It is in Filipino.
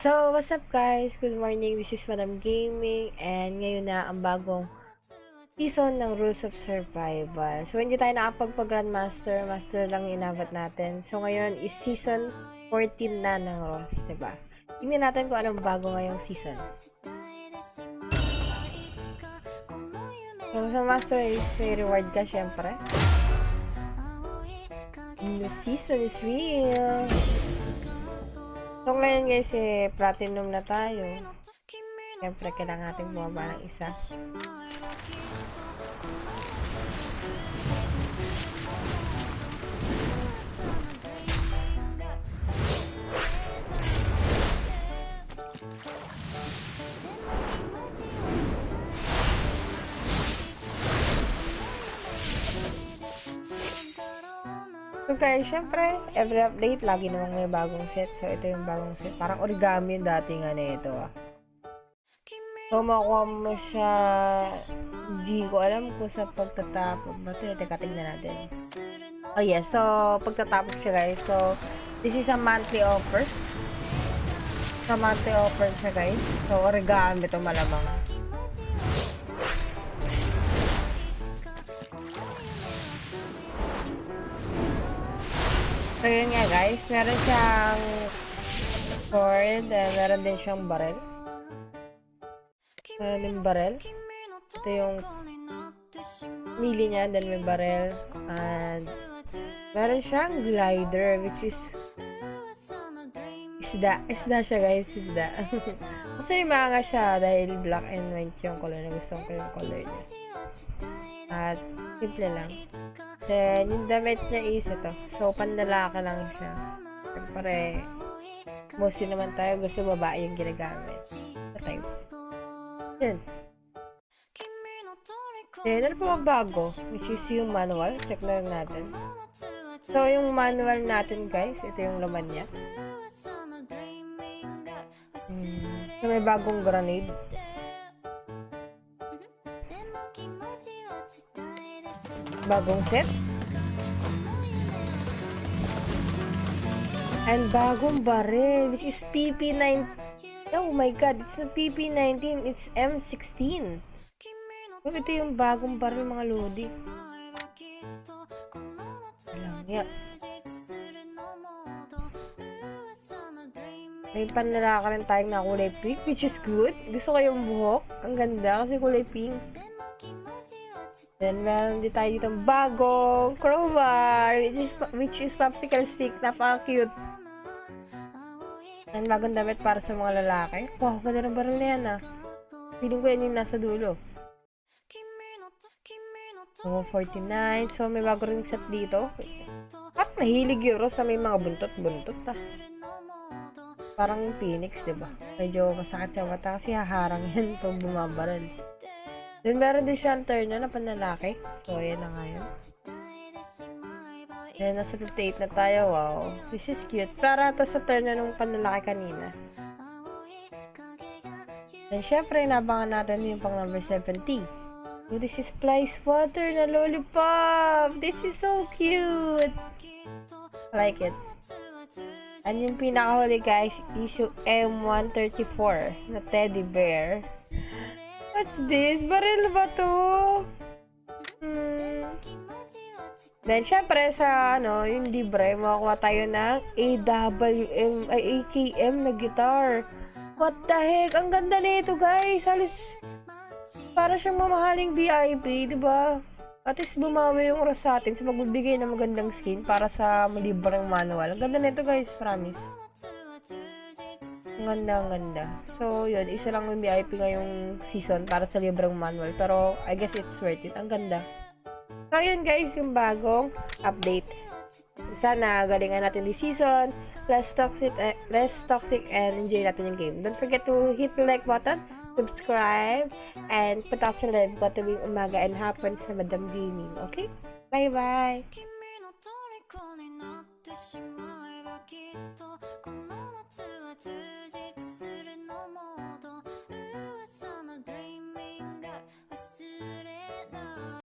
So, what's up guys? Good morning. This is Madam Gaming and ngayon na ang bagong season ng Rules of Survival. So, hindi tayo nakapagpag-Grandmaster. Master lang inabot natin. So, ngayon is season 14 na ng Ross, diba? Tingnan natin kung anong bago ngayong season. So, sa Master is may reward ka, syempre. The season is real. Guys, eh, platinum na tayo. Siyempre, kailangan natin bumaba ng isa. So guys, syempre, every update, lagi namang may bagong set. So, ito yung bagong set. Parang origami yung dating ano ito ah. So, makuha mo siya, hindi ko alam kung sa pagtatapos ba ito. Teka, tingnan natin. Oh yes, so, pagtatapos siya guys. So, this is a monthly offer. Sa monthly offer siya guys. So, origami ito malamang. So, yun nga guys. Meron siyang sword. And meron din siyang barrel. Meron din barrel. Ito yung mili niya. Then may barrel. And meron siyang glider. Which is isda. Isda siya guys. Isda. Kasi manga siya dahil black and white yung color na gusto ko yung color niya. At simple lang. Then, yung damit niya is ito. So, panlalaki lang siya. Siyempre, mostly naman tayo gusto babae yung ginagamit. Sa type. Yun. Then, ano pa bago? Which is yung manual. Check na natin. So, yung manual natin, guys, ito yung laman niya. So, may bagong grenade. Bagong set. And bagong barrel, which is PP9. Oh my god, it's not PP19, it's M16. Oh, ito yung bagong barrel mga lodi. Alam niya. May panlalaka rin tayong na kulay pink, which is good. Gusto ko yung buhok. Ang ganda kasi kulay pink. Then, meron din tayo dito bagong crowbar, which is, which is popsicle stick. Napaka-cute. Yan, bagong damit para sa mga lalaki. Wow, ganda ng baril na yan ah. Feeling ko yan yung nasa dulo. So, 49. So, may bago rin set dito. At nahilig yun sa may mga buntot-buntot ah. Parang Phoenix, diba? Medyo masakit sa mata kasi haharang yan pag bumabaril. Then, meron din siyang turn na panlalaki. So, ayan na nga yun. Then, nasa 58 na tayo. Wow. This is cute. Para to sa turn na nung panlalaki kanina. Then, syempre, inabangan natin yung pang number 70. So, this is Flies Water na lollipop. This is so cute. I like it. And yung pinakahuli guys is yung M134 na teddy bear. What's this? Baril ba to? Hmm. Then, syempre, sa, ano, yung libre, makakuha tayo ng AWM, ay, AKM na guitar. What the heck? Ang ganda nito, guys. Halos, para siyang mamahaling VIP, di ba? At least bumawi yung oras sa atin sa magbibigay ng magandang skin para sa malibreng manual. Ang ganda nito, guys. Promise. Ang ganda, ganda. So, yun. Isa lang yung VIP ngayong season para sa libreng manual. Pero, I guess it's worth it. Ang ganda. So, yun guys, yung bagong update. Sana galingan natin this season. Less toxic, eh, less toxic and enjoy natin yung game. Don't forget to hit the like button, subscribe, and punta sa live ko tuwing umaga and hapon sa Madam Gaming. Okay? Bye-bye! しまえばきっとこの夏は充実す